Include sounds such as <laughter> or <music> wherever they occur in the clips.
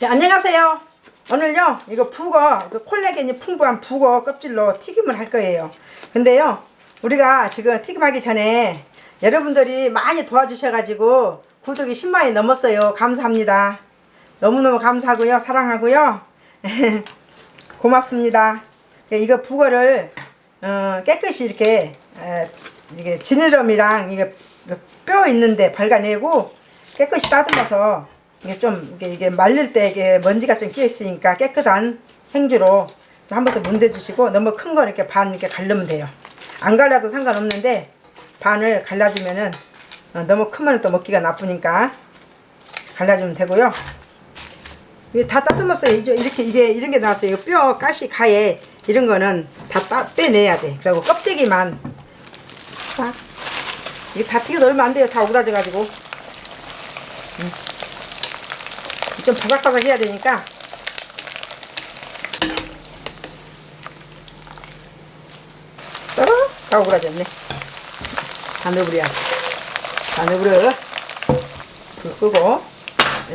네, 안녕하세요. 오늘요 이거 북어 그 콜라겐이 풍부한 북어 껍질로 튀김을 할 거예요. 근데요 우리가 지금 튀김하기 전에 여러분들이 많이 도와주셔가지고 구독이 10만이 넘었어요. 감사합니다. 너무너무 감사하고요. 사랑하고요. <laughs> 고맙습니다. 이거 북어를 어, 깨끗이 이렇게 에, 이게 지느러미랑 이게 뼈 있는데 발가내고 깨끗이 따듬어서 이게 좀 이게, 말릴 때 이게 먼지가 좀 끼어 있으니까 깨끗한 행주로 좀한 번씩 문대 주시고 너무 큰 거 이렇게 반 이렇게 갈르면 돼요. 안 갈라도 상관없는데 반을 갈라주면은 어, 너무 크면 또 먹기가 나쁘니까 갈라주면 되고요. 이게 다 따듬었어요. 이렇게 이게 이런 게 나왔어요. 뼈, 가시, 가에 이런 거는 다 따, 빼내야 돼. 그리고 껍데기만 딱 이게 다 튀겨 넣으면 안 돼요. 다 오그라져 가지고. 음. 좀 바삭바삭 해야 되니까 어? 다 오그라졌네. 다 넣어버려. 불 끄고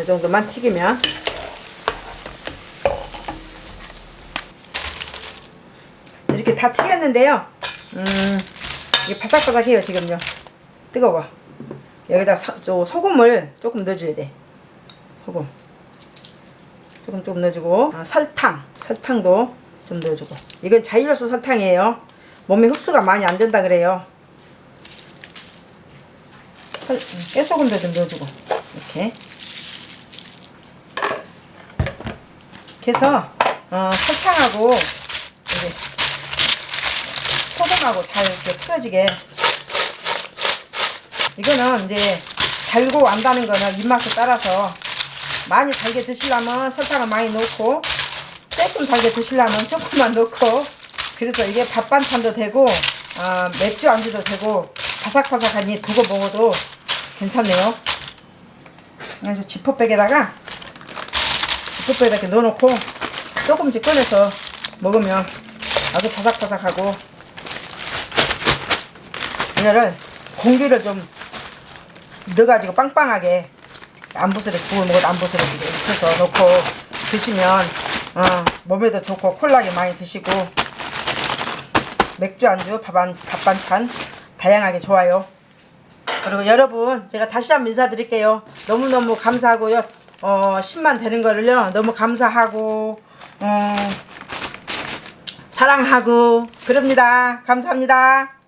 이 정도만 튀기면 이렇게 다 튀겼는데요. 음, 이게 바삭바삭해요 지금요. 뜨거워. 여기다 서, 저 소금을 조금 넣어줘야 돼. 소금. 조금 조금 넣어주고 아, 설탕. 설탕도 좀 넣어주고. 이건 자이로스 설탕이에요. 몸에 흡수가 많이 안 된다 그래요. 설, 음, 깨소금도 좀 넣어주고 이렇게. 그래서 어, 설탕하고 이제 소금하고 잘 이렇게 풀어지게 이거는 이제 달고 안 다는 거는 입맛에 따라서 많이 달게 드시려면 설탕을 많이 넣고 조금 달게 드시려면 조금만 넣고. 그래서 이게 밥 반찬도 되고 어, 맥주 안주도 되고 바삭바삭하니 두고 먹어도 괜찮네요. 그래서 지퍼백에다가 지퍼백에다 이렇게 넣어놓고 조금씩 꺼내서 먹으면 아주 바삭바삭하고 이거를 공기를 좀 넣어가지고 빵빵하게 안 부스러기 구워 먹어도 안 부스러지게 이렇게 해서 넣고 드시면 어, 몸에도 좋고 콜라겐 많이 드시고 맥주 안주 밥안, 밥 반찬 다양하게 좋아요. 그리고 여러분 제가 다시 한번 인사드릴게요. 너무너무 감사하고요. 어, 10만 되는 거를요. 너무 감사하고 어, 사랑하고 그럽니다. 감사합니다